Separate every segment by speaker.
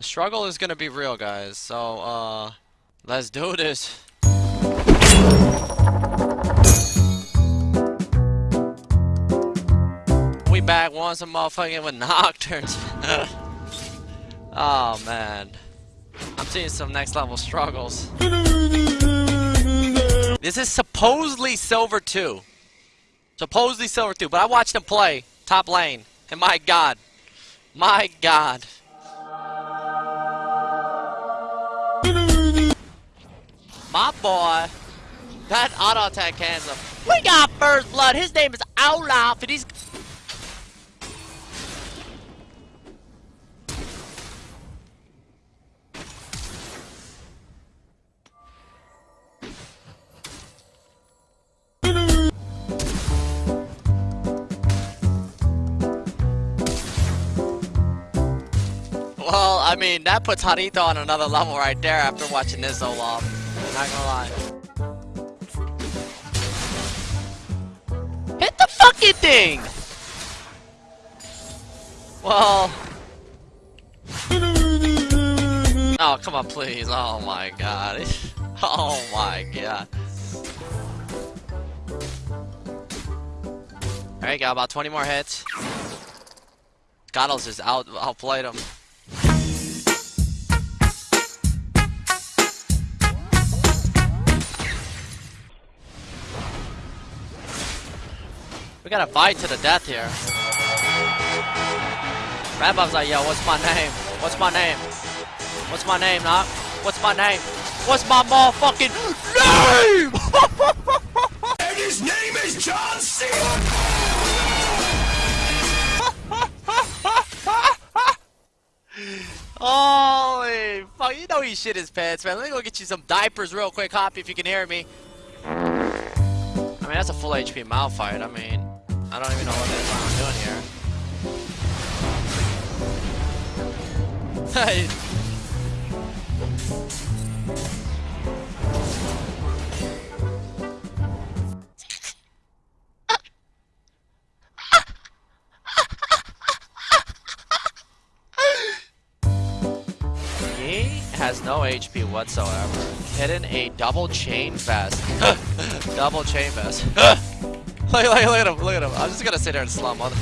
Speaker 1: The struggle is gonna be real, guys. So, uh, let's do this. We back once a motherfucking with Nocturnes. oh man. I'm seeing some next level struggles. This is supposedly Silver 2. Supposedly Silver 2, but I watched him play top lane. And my god. My god. Boy. That auto attack him. We got first blood. His name is Olaf, and he's. Well, I mean, that puts Hanito on another level right there after watching this Olaf. Not gonna lie. Hit the fucking thing! Well... Oh, come on, please. Oh my god. Oh my god. Alright, got about 20 more hits. Goddles just out outplayed him. We gotta fight to the death here. Rabob's like, yo, what's my name? What's my name? What's my name, Knock? What's my name? What's my motherfucking name?
Speaker 2: And his name is John Cena!
Speaker 1: Holy fuck, you know he shit his pants, man. Let me go get you some diapers real quick, Hoppy, if you can hear me. I mean, that's a full HP Malphite. I mean, I don't even know what it is I'm doing here. Hey. He has no HP whatsoever. Hidden a double chain vest. double chain vest. look, look, look at him, look at him. I'm just gonna sit here and slum on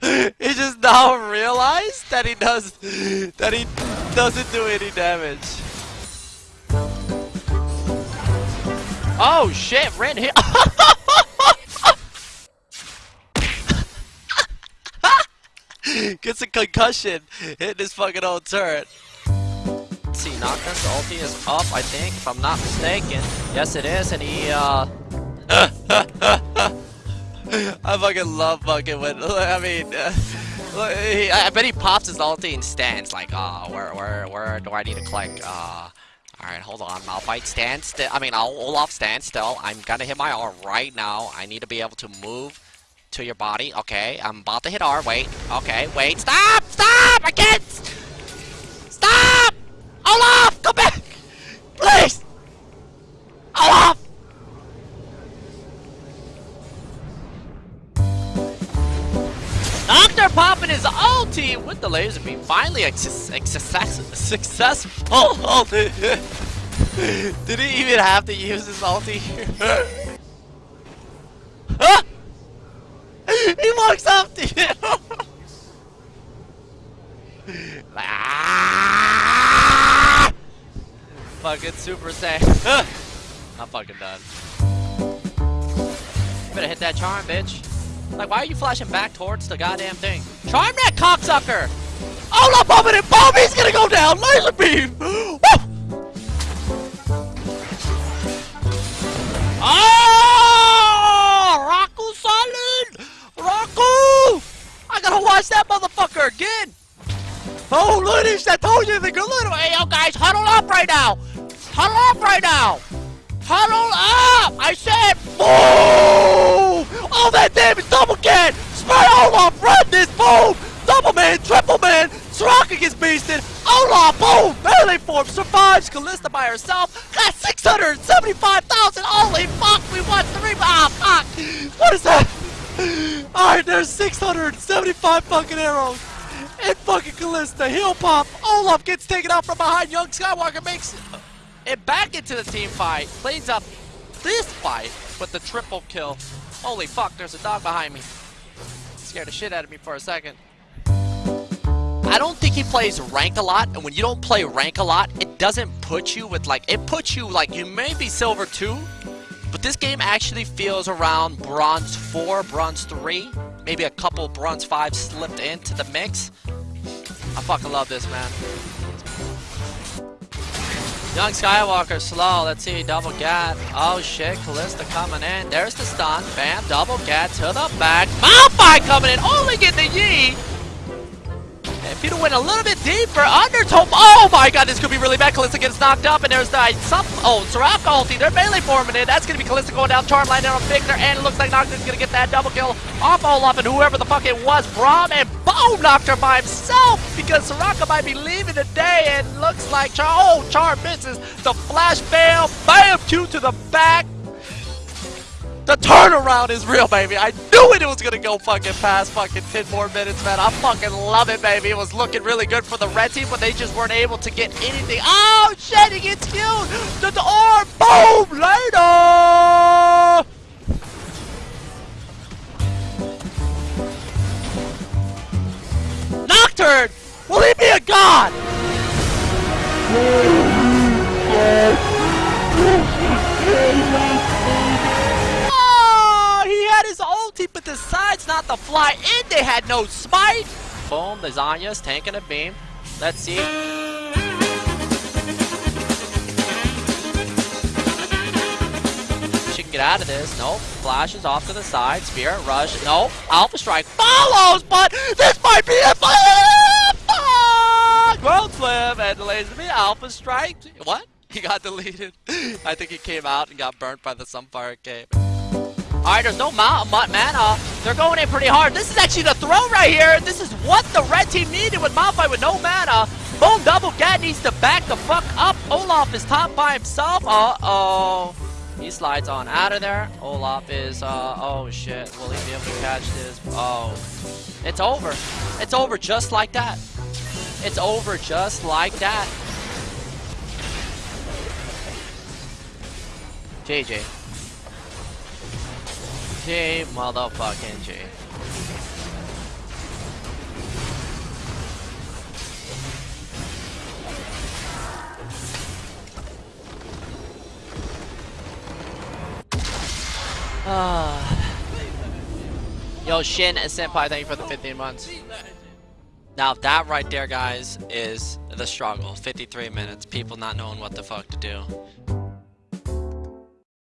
Speaker 1: he just now realized that he does that he doesn't do any damage. Oh shit, Ren hit Gets a concussion hitting his fucking old turret. See, Nocturne's ulti is up, I think, if I'm not mistaken. Yes, it is, and he, uh... I fucking love fucking when, I mean, uh, I bet he pops his ulti and stands like, uh, where, where, where do I need to click? Uh, alright, hold on, Malphite stand still, I mean, I'll Olaf stand still. I'm gonna hit my R right now. I need to be able to move to your body. Okay, I'm about to hit R. Wait. Okay, wait. Stop! Stop! I can't! With the laser beam. Finally, success, successful ulti. Did he even have to use his ulti ah! he walks up to you. ah! Fucking Super Saiyan. I'm fucking done. You better hit that charm, bitch. Like, why are you flashing back towards the goddamn thing? Charm that cocksucker! Oh, no, it! Bomb! He's gonna go down! Laser beam! Oh! Ah! Raku solid! Raku! I gotta watch that motherfucker again! Oh, look! I told you the good little. Hey, yo, guys, huddle up right now! Huddle up right now! Huddle up! I said! Oh, that damage double can! Spread all Olaf, run this, boom! Double man, triple man, Soraka gets beasted, Olaf, boom! Melee form survives, Kalista by herself, got 675,000, holy fuck, we won three, ah, fuck! What is that? Alright, there's 675 fucking arrows. And fucking Kalista, heal pop. Olaf gets taken out from behind. Young Skywalker makes it back into the team fight. Cleans up this fight with the triple kill. Holy fuck, there's a dog behind me. Scared the shit out of me for a second. I don't think he plays rank a lot, and when you don't play rank a lot, it doesn't put you with like, it puts you like, you may be silver 2, but this game actually feels around bronze 4, bronze 3, maybe a couple bronze 5 slipped into the mix. I fucking love this, man. Young Skywalker slow. Let's see. Double gat. Oh shit. Kalista coming in. There's the stun. Bam. Double gat to the back. Malphite coming in. Oh, Only get the Yi. If he'd went a little bit deeper, Undertow. Oh my god, this could be really bad. Kalista gets knocked up, and there's the some. Oh, Soraka ulti. They're melee forming in. That's gonna be Kalista going down. Charm line down on Viktor, and it looks like Nocturne's gonna get that double kill off Olaf and whoever the fuck it was. Braum and boom, Nocturne by himself because Soraka might be leaving today, and looks like Char. Oh, Charm misses the flash bail. Bam, Q to the back. The turnaround is real, baby. I knew it was gonna go fucking past fucking 10 more minutes, man. I fucking love it, baby. It was looking really good for the red team, but they just weren't able to get anything. Oh, shit, he gets killed. The, the orb, boom, to fly in. They had no smite. Boom, the Zanya's tanking a beam. Let's see. She can get out of this. Nope. Flashes off to the side. Spirit rush. Nope. Alpha Strike follows, but this might be a Fuck! World flip and delays me. Alpha Strike. What? He got deleted. I think he came out and got burnt by the Sunfire Cape. Alright, there's no ma ma mana. They're going in pretty hard. This is actually the throw right here. This is what the red team needed with Malphite with no mana. Boom, double gat needs to back the fuck up. Olaf is top by himself. Uh-oh. He slides on out of there. Olaf is, uh, oh shit. Will he be able to catch this? Oh. It's over. It's over just like that. It's over just like that. JJ. J motherfucking J. Ah. Yo, Shin and Senpai, thank you for the 15 months. Now, that right there, guys, is the struggle. 53 minutes. People not knowing what the fuck to do.